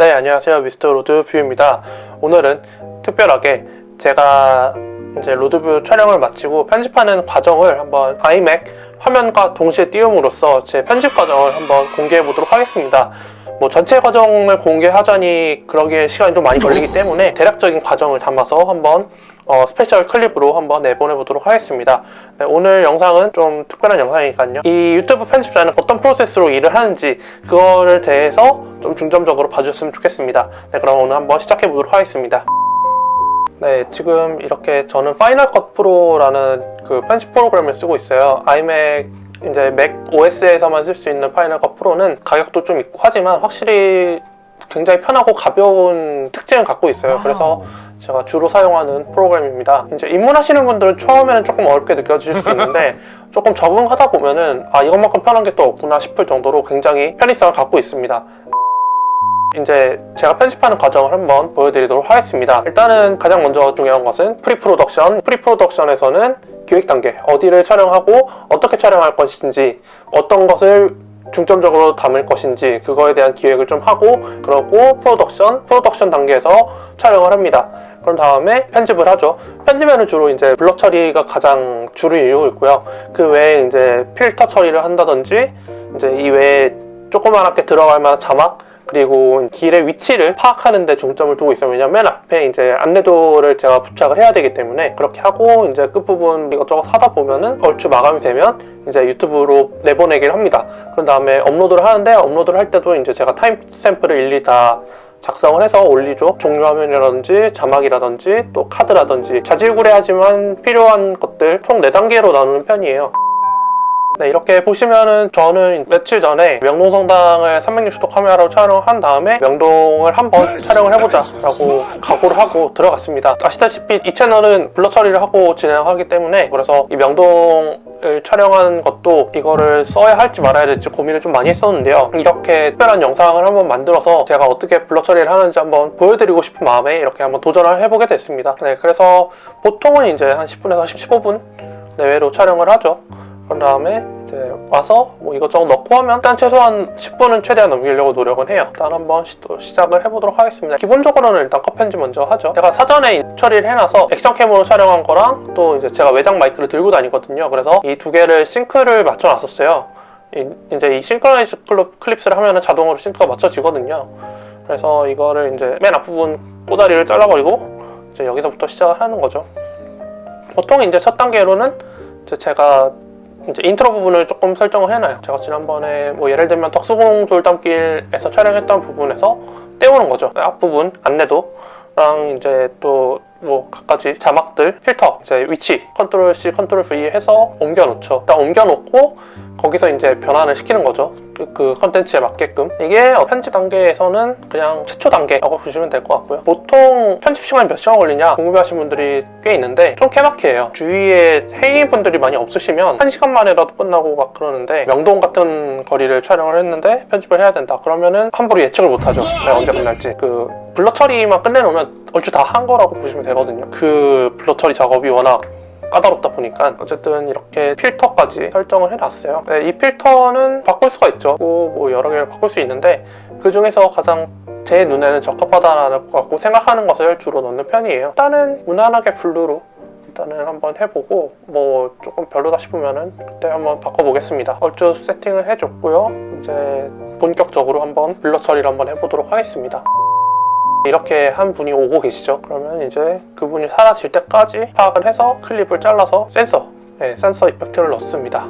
네, 안녕하세요. 미스터 로드뷰입니다. 오늘은 특별하게 제가 이제 로드뷰 촬영을 마치고 편집하는 과정을 한번 아이맥 화면과 동시에 띄움으로써 제 편집 과정을 한번 공개해 보도록 하겠습니다. 뭐 전체 과정을 공개하자니 그러기에 시간이 좀 많이 걸리기 때문에 대략적인 과정을 담아서 한번 어, special clip으로 한번 내보내 보도록 하겠습니다. 네, 오늘 영상은 좀 특별한 영상이니까요. 이 유튜브 편집자는 어떤 프로세스로 일을 하는지 그거를 대해서 좀 중점적으로 봐주셨으면 좋겠습니다. 네, 그럼 오늘 한번 시작해 보도록 하겠습니다. 네, 지금 이렇게 저는 Final Cut Pro라는 그 편집 프로그램을 쓰고 있어요. 아이맥 이제 macOS에서만 쓸 수 있는 Final Cut Pro는 가격도 좀 있고 하지만 확실히 굉장히 편하고 가벼운 특징을 갖고 있어요. 그래서 제가 주로 사용하는 프로그램입니다. 이제 입문하시는 분들은 처음에는 조금 어렵게 느껴질 수도 있는데 조금 적응하다 보면은 아 이것만큼 편한 게 또 없구나 싶을 정도로 굉장히 편의성을 갖고 있습니다. 이제 제가 편집하는 과정을 한번 보여드리도록 하겠습니다. 일단은 가장 먼저 중요한 것은 pre-production. pre-production에서는 기획 단계, 어디를 촬영하고 어떻게 촬영할 것인지, 어떤 것을 중점적으로 담을 것인지 그거에 대한 기획을 좀 하고 그러고 production, production 단계에서 촬영을 합니다. 그런 다음에 편집을 하죠. 편집에는 주로 이제 블럭 처리가 가장 주를 이루고 있고요. 그 외에 이제 필터 처리를 한다든지 이제 이 외에 조그맣게 들어갈 만한 자막 그리고 길의 위치를 파악하는 데 중점을 두고 있어요. 왜냐면 맨 앞에 이제 안내도를 제가 부착을 해야 되기 때문에 그렇게 하고 이제 끝부분 이것저것 하다 보면은 얼추 마감이 되면 이제 유튜브로 내보내기를 합니다. 그런 다음에 업로드를 하는데 업로드를 할 때도 이제 제가 timestamp를 일일이 다 작성을 해서 올리죠. 종료 화면이라든지 자막이라든지 또 카드라든지 자질구레하지만 필요한 것들 총 4단계로 나누는 편이에요. 네, 이렇게 보시면은 저는 며칠 전에 명동성당을 360도 카메라로 촬영한 다음에 명동을 한번 촬영을 해보자 라고 각오를 하고 들어갔습니다. 아시다시피 이 채널은 블러 처리를 하고 진행하기 때문에 그래서 이 명동을 촬영한 것도 이거를 써야 할지 말아야 될지 고민을 좀 많이 했었는데요. 이렇게 특별한 영상을 한번 만들어서 제가 어떻게 블러 처리를 하는지 한번 보여드리고 싶은 마음에 이렇게 한번 도전을 해보게 됐습니다. 네, 그래서 보통은 이제 한 10분에서 15분 내외로 촬영을 하죠 그런 다음에 이제 와서 뭐 이것저것 넣고 하면 일단 최소한 10분은 최대한 넘기려고 노력은 해요. 일단 한번 시, 시작을 해보도록 하겠습니다. 기본적으로는 일단 컷 편집 먼저 하죠. 제가 사전에 처리를 해놔서 action cam으로 촬영한 거랑 또 이제 제가 외장 마이크를 들고 다니거든요. 그래서 이 두 개를 sync를 맞춰놨었어요. 이, 이제 이 synchronize clips를 하면은 자동으로 sync가 맞춰지거든요. 그래서 이거를 이제 맨 앞부분 꼬다리를 잘라버리고 이제 여기서부터 시작을 하는 거죠. 보통 이제 첫 단계로는 이제 제가 이제 인트로 부분을 조금 설정을 해놔요. 제가 지난번에 뭐 예를 들면 덕수궁 돌담길에서 촬영했던 부분에서 떼오는 거죠. 앞부분 안내도랑 이제 또뭐 갖가지 자막들, 필터, 이제 위치, Control C, Control V 해서 옮겨놓죠. 일단 옮겨놓고 거기서 이제 변환을 시키는 거죠. 그 컨텐츠에 맞게끔. 이게 편집 단계에서는 그냥 최초 단계라고 보시면 될 것 같고요. 보통 편집 시간이 몇 시간 걸리냐 궁금해하시는 분들이 꽤 있는데 좀 케바케예요. 주위에 회의분들이 많이 없으시면 1시간 만에라도 끝나고 막 그러는데 명동 같은 거리를 촬영을 했는데 편집을 해야 된다. 그러면은 함부로 예측을 못하죠. 네, 언제 끝날지. 그 블러 처리만 끝내놓으면 얼추 다 한 거라고 보시면 되거든요. 그 블러 처리 작업이 워낙 까다롭다 보니까 어쨌든 이렇게 필터까지 설정을 해놨어요. 네, 이 필터는 바꿀 수가 있죠. 뭐 여러 개를 바꿀 수 있는데 그 중에서 가장 제 눈에는 적합하다고 생각하는 것을 주로 넣는 편이에요. 일단은 무난하게 블루로 일단은 한번 해보고 뭐 조금 별로다 싶으면은 그때 한번 바꿔보겠습니다. 얼추 세팅을 해줬고요. 이제 본격적으로 한번 블러 처리를 한번 해보도록 하겠습니다 이렇게 한 분이 오고 계시죠? 그러면 이제 그분이 사라질 때까지 파악을 해서 클립을 잘라서 센서 네, 센서 이펙트를 넣습니다.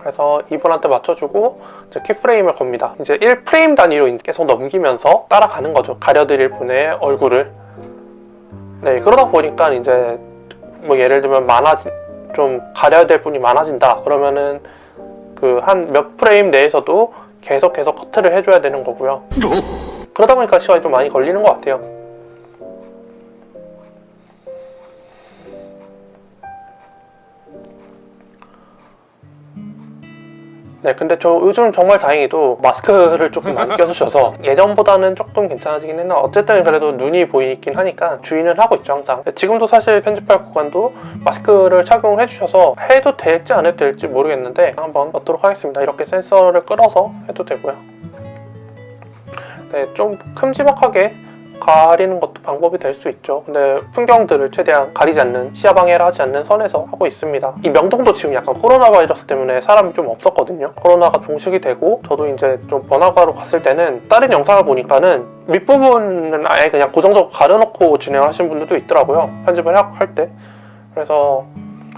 그래서 이분한테 맞춰주고 이제 키프레임을 겁니다. 이제 1프레임 단위로 계속 넘기면서 따라가는 거죠. 가려드릴 분의 얼굴을. 네 그러다 보니까 이제 뭐 예를 들면 많아진 좀 가려야 될 분이 많아진다. 그러면은 그 한 몇 프레임 내에서도 계속 계속 커트를 해줘야 되는 거고요 그러다 보니까 시간이 좀 많이 걸리는 것 같아요. 네 근데 저 요즘 정말 다행히도 마스크를 조금 안 껴주셔서 예전보다는 조금 괜찮아지긴 했나? 어쨌든 그래도 눈이 보이긴 하니까 주의는 하고 있죠 항상. 지금도 사실 편집할 구간도 마스크를 착용해 주셔서 해도 될지 안 해도 될지 모르겠는데 한번 넣도록 하겠습니다. 이렇게 센서를 끌어서 해도 되고요 네, 좀 큼지막하게 가리는 것도 방법이 될 수 있죠. 근데 풍경들을 최대한 가리지 않는 시야 방해를 하지 않는 선에서 하고 있습니다. 이 명동도 지금 약간 코로나 바이러스 때문에 사람이 좀 없었거든요. 코로나가 종식이 되고 저도 이제 좀 번화가로 갔을 때는 다른 영상을 보니까는 윗부분은 아예 그냥 고정적으로 가려놓고 진행하시는 분들도 있더라고요. 편집을 하- 할 때. 그래서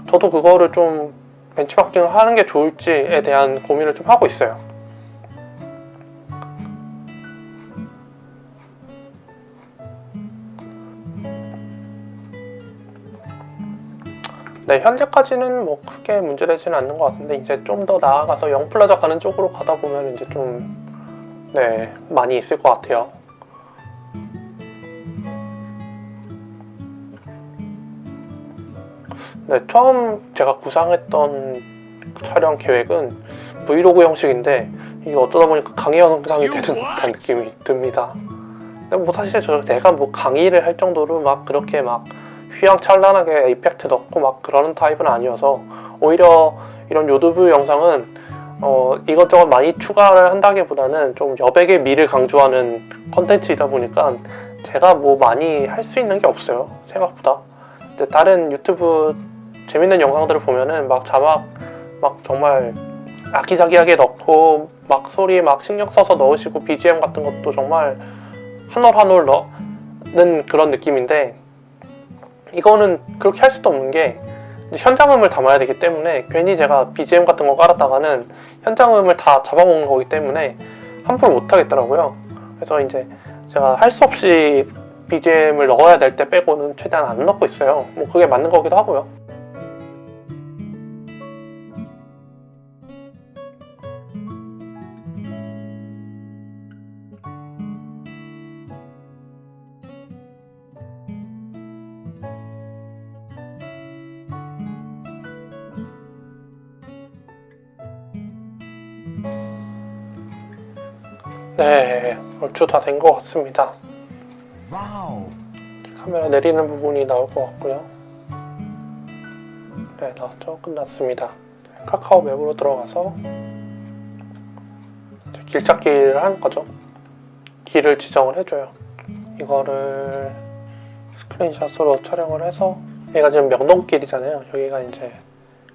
저도 그거를 좀 벤치마킹을 하는 게 좋을지에 대한 고민을 좀 하고 있어요. 네, 현재까지는 뭐 크게 문제되지는 않는 것 같은데 이제 좀 더 나아가서 영플라자 가는 쪽으로 가다 보면 이제 좀 네, 많이 있을 것 같아요. 네, 처음 제가 구상했던 촬영 계획은 브이로그 형식인데 이게 어쩌다 보니까 강의 영상이 되는 듯한 느낌이 듭니다. 근데 뭐 사실 저 내가 뭐 강의를 할 정도로 막 그렇게 막 휘황찬란하게 이펙트 넣고 막 그러는 타입은 아니어서 오히려 이런 유튜브 영상은 어, 이것저것 많이 추가를 한다기보다는 좀 여백의 미를 강조하는 컨텐츠이다 보니까 제가 뭐 많이 할 수 있는 게 없어요 생각보다. 근데 다른 유튜브 재밌는 영상들을 보면은 막 자막 막 정말 아기자기하게 넣고 막 소리 막 신경 써서 넣으시고 BGM 같은 것도 정말 한올 한올 넣는 그런 느낌인데 이거는 그렇게 할 수도 없는 게 현장음을 담아야 되기 때문에 괜히 제가 BGM 같은 거 깔았다가는 현장음을 다 잡아먹는 거기 때문에 함부로 못 하겠더라고요. 그래서 이제 제가 할 수 없이 BGM을 넣어야 될 때 빼고는 최대한 안 넣고 있어요. 뭐 그게 맞는 거기도 하고요. 네, 얼추 다 된 것 같습니다. 카메라 내리는 부분이 나올 것 같고요. 네, 나왔죠? 끝났습니다. 카카오 맵으로 들어가서 길 찾기를 하는 거죠. 길을 지정을 해줘요. 이거를 스크린샷으로 촬영을 해서 얘가 지금 명동길이잖아요. 여기가 이제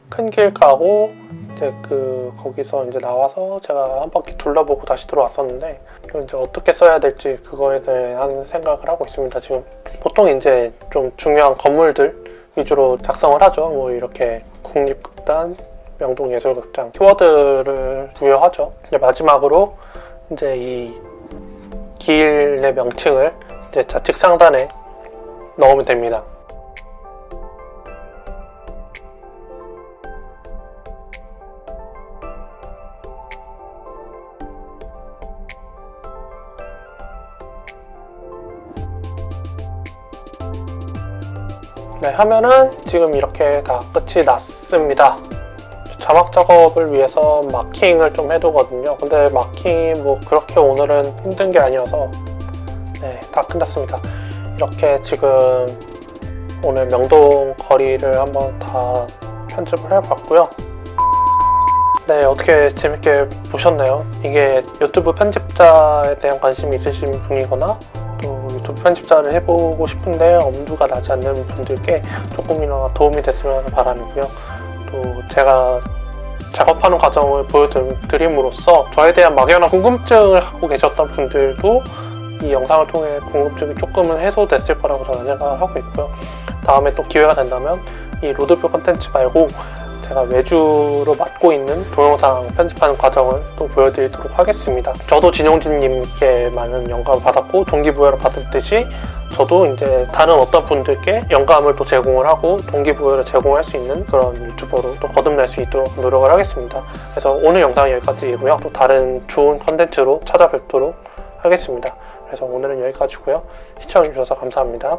큰 길 가고 이제 그 거기서 이제 나와서 제가 한 바퀴 둘러보고 다시 들어왔었는데 이제 어떻게 써야 될지 그거에 대한 생각을 하고 있습니다. 지금 보통 이제 좀 중요한 건물들 위주로 작성을 하죠. 뭐 이렇게 국립극단, 명동예술극장 키워드를 부여하죠. 이제 마지막으로 이제 이 길의 명칭을 이제 좌측 상단에 넣으면 됩니다. 네, 하면은 지금 이렇게 다 끝이 났습니다. 자막 작업을 위해서 마킹을 좀 해두거든요. 근데 마킹이 뭐 그렇게 오늘은 힘든 게 아니어서 네, 다 끝났습니다. 이렇게 지금 오늘 명동 거리를 한번 다 편집을 해봤고요. 네, 어떻게 재밌게 보셨나요? 이게 유튜브 편집자에 대한 관심이 있으신 분이거나 편집자를 해보고 싶은데 엄두가 나지 않는 분들께 조금이나마 도움이 됐으면 바람이고요. 또 제가 작업하는 과정을 보여드림으로써 저에 대한 막연한 궁금증을 갖고 계셨던 분들도 이 영상을 통해 궁금증이 조금은 해소됐을 거라고 저는 생각을 하고 있고요. 다음에 또 기회가 된다면 이 로드뷰 컨텐츠 말고 제가 외주로 맡고 있는 동영상 편집하는 과정을 또 보여드리도록 하겠습니다. 저도 진용진님께 많은 영감을 받았고 동기부여를 받았듯이 저도 이제 다른 어떤 분들께 영감을 또 제공을 하고 동기부여를 제공할 수 있는 그런 유튜버로 또 거듭날 수 있도록 노력을 하겠습니다. 그래서 오늘 영상은 여기까지이고요. 또 다른 좋은 컨텐츠로 찾아뵙도록 하겠습니다. 그래서 오늘은 여기까지고요. 시청해주셔서 감사합니다.